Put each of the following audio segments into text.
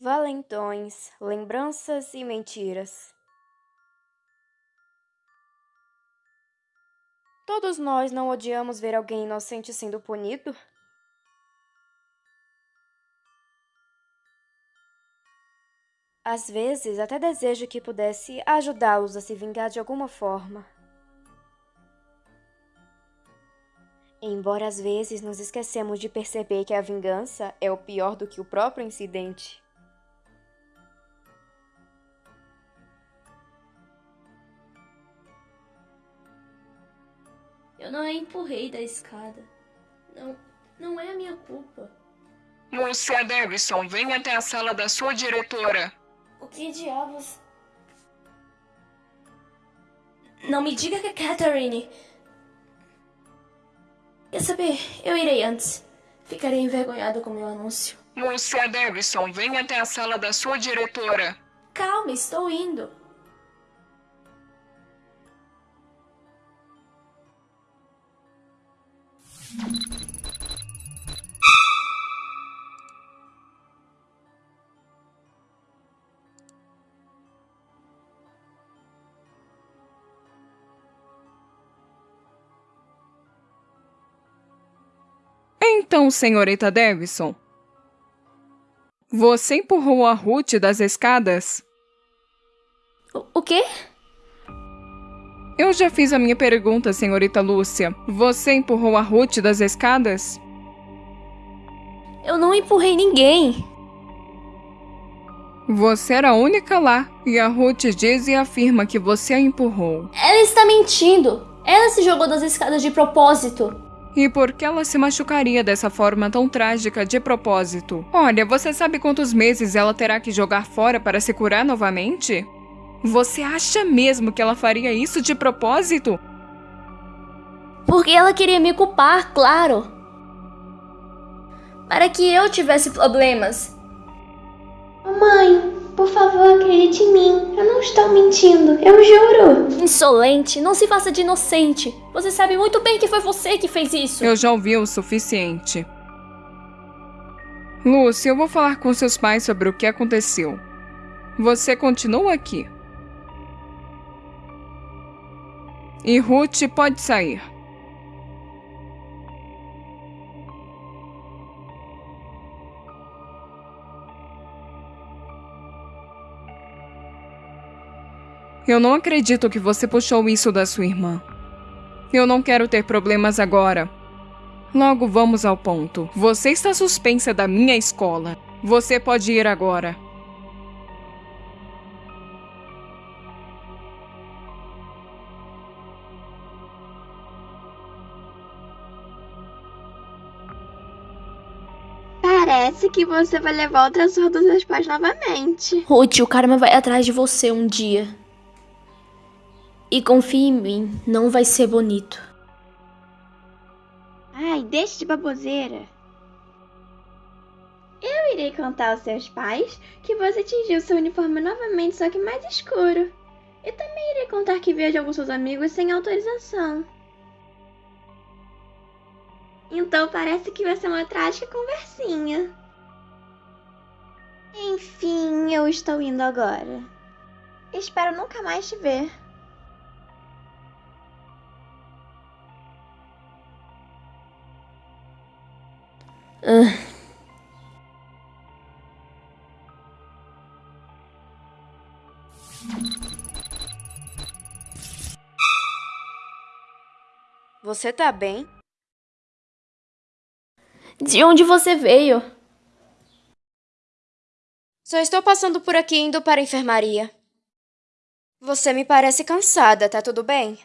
Valentões, lembranças e mentiras. Todos nós não odiamos ver alguém inocente sendo punido? Às vezes, até desejo que pudesse ajudá-los a se vingar de alguma forma. Embora às vezes nos esquecemos de perceber que a vingança é o pior do que o próprio incidente. Eu não a empurrei da escada. Não, não é a minha culpa. Lúcia Davidson, venha até a sala da sua diretora. O que diabos? Não me diga que é Catherine. Quer saber? Eu irei antes. Ficarei envergonhado com meu anúncio. Lúcia Davidson, venha até a sala da sua diretora. Calma, estou indo. Então, senhorita Davison, você empurrou a Ruth das escadas? O, o quê? Eu já fiz a minha pergunta, senhorita Lúcia. Você empurrou a Ruth das escadas? Eu não empurrei ninguém. Você era a única lá, e a Ruth diz e afirma que você a empurrou. Ela está mentindo. Ela se jogou das escadas de propósito. E por que ela se machucaria dessa forma tão trágica de propósito? Olha, você sabe quantos meses ela terá que jogar fora para se curar novamente? Você acha mesmo que ela faria isso de propósito? Porque ela queria me culpar, claro. Para que eu tivesse problemas. Mãe, por favor, acredite em mim. Eu não estou mentindo, eu juro. Insolente, não se faça de inocente. Você sabe muito bem que foi você que fez isso. Eu já ouvi o suficiente. Lúcia, eu vou falar com seus pais sobre o que aconteceu. Você continua aqui. E Ruth pode sair. Eu não acredito que você puxou isso da sua irmã. Eu não quero ter problemas agora. Logo vamos ao ponto. Você está suspensa da minha escola. Você pode ir agora. Parece que você vai levar o transtorno dos seus pais novamente. Ruth, o karma vai atrás de você um dia. E confie em mim, não vai ser bonito. Ai, deixe de baboseira. Eu irei contar aos seus pais que você tingiu seu uniforme novamente, só que mais escuro. E também irei contar que vejo alguns seus amigos sem autorização. Então parece que vai ser uma trágica conversinha. Enfim, eu estou indo agora. Espero nunca mais te ver. Ah, Você tá bem? de onde você veio? Só estou passando por aqui indo para a enfermaria. Você me parece cansada, tá tudo bem?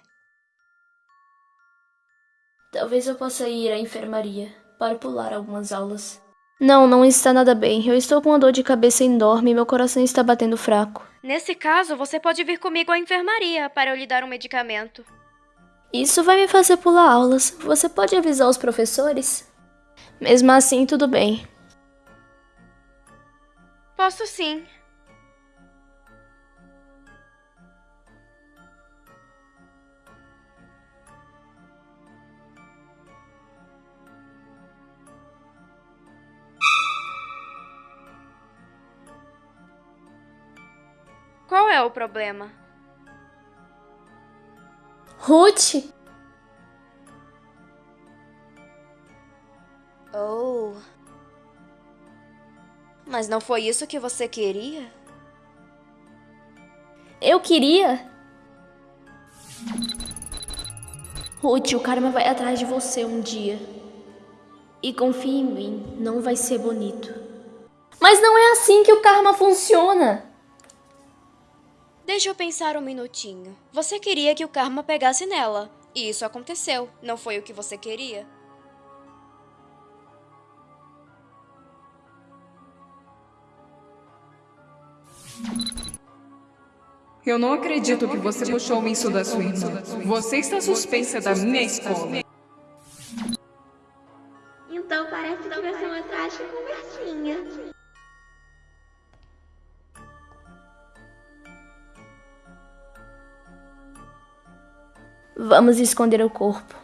Talvez eu possa ir à enfermaria para pular algumas aulas. Não, não está nada bem. Eu estou com uma dor de cabeça enorme e meu coração está batendo fraco. Nesse caso, você pode vir comigo à enfermaria para eu lhe dar um medicamento. Isso vai me fazer pular aulas. Você pode avisar os professores? Mesmo assim, tudo bem. Posso sim. Qual é o problema? Ruth! Oh. Mas não foi isso que você queria? Eu queria. Ruth, o karma vai atrás de você um dia. E confie em mim, não vai ser bonito. Mas não é assim que o karma funciona. Deixa eu pensar um minutinho. Você queria que o karma pegasse nela. E isso aconteceu. Não foi o que você queria? Eu não acredito que você puxou isso da sua irmã. Você está suspensa da minha escola. Então parece que vai ser uma trágica conversinha. Vamos esconder o corpo.